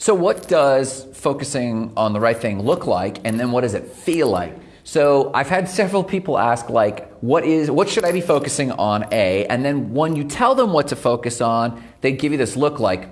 So, what does focusing on the right thing look like, and then what does it feel like? So, I've had several people ask, like, what is, what should I be focusing on? A, and then when you tell them what to focus on, they give you this look like,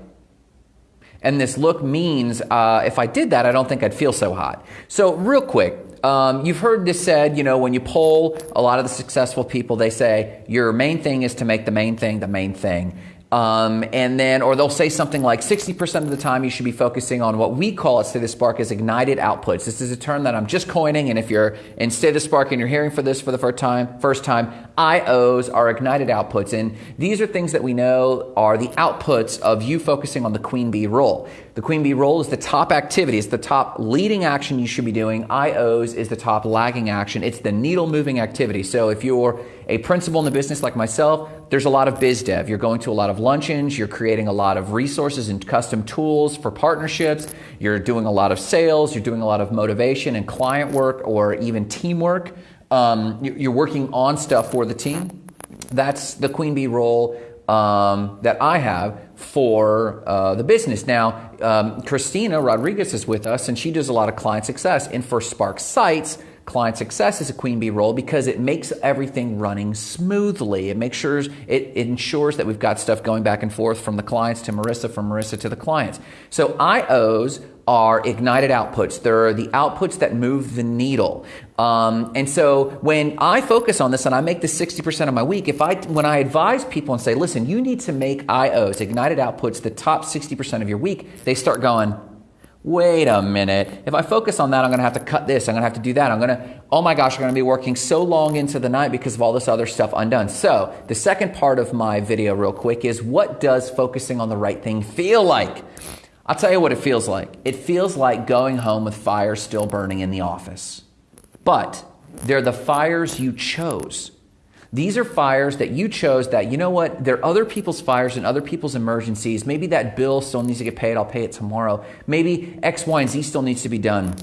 and this look means uh, if I did that, I don't think I'd feel so hot. So, real quick, um, you've heard this said, you know, when you poll a lot of the successful people, they say your main thing is to make the main thing the main thing. Um, and then, or they'll say something like 60% of the time you should be focusing on what we call at Spark as ignited outputs. This is a term that I'm just coining, and if you're in State of Spark and you're hearing for this for the first time, first time, IOs are ignited outputs. And these are things that we know are the outputs of you focusing on the queen bee role. The queen bee role is the top activity, it's the top leading action you should be doing. IOs is the top lagging action. It's the needle moving activity. So if you're a principal in the business like myself, there's a lot of biz dev. You're going to a lot of luncheons, you're creating a lot of resources and custom tools for partnerships, you're doing a lot of sales, you're doing a lot of motivation and client work or even teamwork. Um, you're working on stuff for the team. That's the queen bee role um, that I have for uh, the business. Now, um, Christina Rodriguez is with us, and she does a lot of client success. And for Spark Sites, client success is a queen bee role because it makes everything running smoothly. It makes sure it, ensures that we've got stuff going back and forth from the clients to Marissa, from Marissa to the clients. So IOs are ignited outputs. They're the outputs that move the needle. Um, and so when I focus on this and I make this 60% of my week, if I when I advise people and say, listen, you need to make IOs, ignited outputs, the top 60% of your week, they start going, wait a minute. If I focus on that, I'm going to have to cut this. I'm going to have to do that. I'm going to, oh my gosh, I'm going to be working so long into the night because of all this other stuff undone. So the second part of my video real quick is what does focusing on the right thing feel like? I'll tell you what it feels like. It feels like going home with fires still burning in the office. But they're the fires you chose. These are fires that you chose that, you know what, they're other people's fires and other people's emergencies. Maybe that bill still needs to get paid, I'll pay it tomorrow. Maybe X, Y, and Z still needs to be done.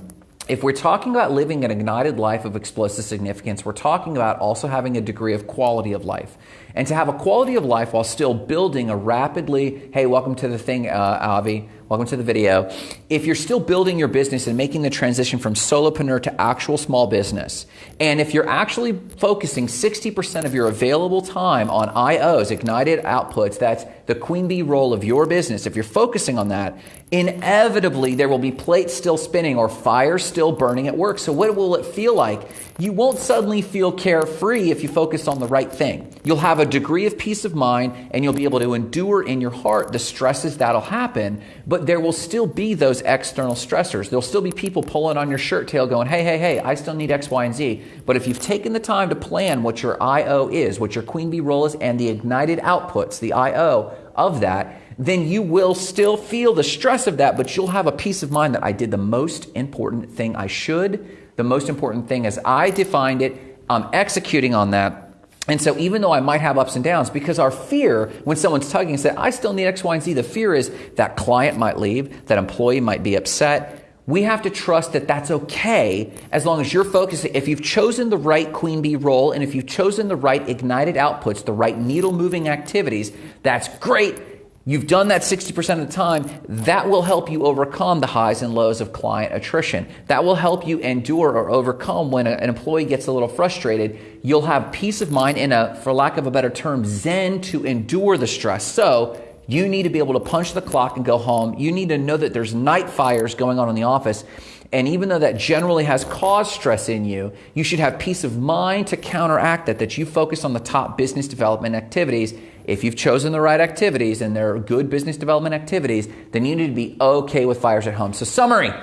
If we're talking about living an ignited life of explosive significance, we're talking about also having a degree of quality of life. And to have a quality of life while still building a rapidly, hey, welcome to the thing, uh, Avi, Welcome to the video. If you're still building your business and making the transition from solopreneur to actual small business, and if you're actually focusing 60% of your available time on IOs, ignited outputs, that's the queen bee role of your business, if you're focusing on that, inevitably there will be plates still spinning or fires still burning at work. So, what will it feel like? You won't suddenly feel carefree if you focus on the right thing. You'll have a degree of peace of mind and you'll be able to endure in your heart the stresses that'll happen, but there will still be those external stressors. There'll still be people pulling on your shirt tail going, hey, hey, hey, I still need X, Y, and Z. But if you've taken the time to plan what your IO is, what your queen bee role is, and the ignited outputs, the IO of that, then you will still feel the stress of that, but you'll have a peace of mind that I did the most important thing I should the most important thing is I defined it, I'm executing on that. And so even though I might have ups and downs, because our fear when someone's tugging and say, I still need X, Y, and Z, the fear is that client might leave, that employee might be upset. We have to trust that that's okay as long as you're focusing. If you've chosen the right queen bee role and if you've chosen the right ignited outputs, the right needle moving activities, that's great. You've done that 60% of the time. That will help you overcome the highs and lows of client attrition. That will help you endure or overcome when an employee gets a little frustrated. You'll have peace of mind in a, for lack of a better term, zen to endure the stress. So you need to be able to punch the clock and go home. You need to know that there's night fires going on in the office. And even though that generally has caused stress in you, you should have peace of mind to counteract that, that you focus on the top business development activities if you've chosen the right activities and they're good business development activities, then you need to be okay with fires at home. So, summary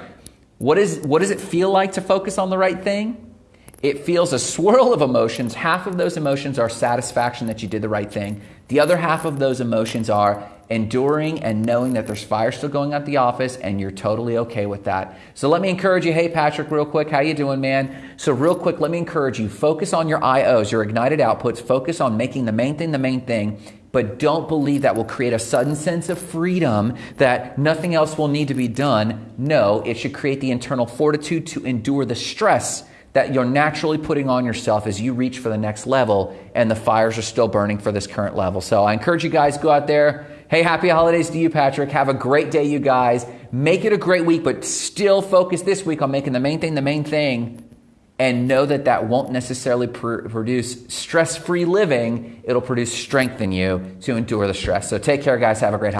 what, is, what does it feel like to focus on the right thing? It feels a swirl of emotions. Half of those emotions are satisfaction that you did the right thing. The other half of those emotions are enduring and knowing that there's fire still going at the office and you're totally okay with that. So let me encourage you, hey Patrick, real quick, how you doing, man? So real quick, let me encourage you, focus on your IOs, your ignited outputs, focus on making the main thing the main thing, but don't believe that will create a sudden sense of freedom that nothing else will need to be done. No, it should create the internal fortitude to endure the stress that you're naturally putting on yourself as you reach for the next level and the fires are still burning for this current level. So I encourage you guys go out there. Hey, happy holidays to you, Patrick. Have a great day, you guys. make it a great week, but still focus this week on making the main thing the main thing and know that that won't necessarily pr- produce stress free living. It'll produce strength in you to endure the stress. So take care, guys. Have a great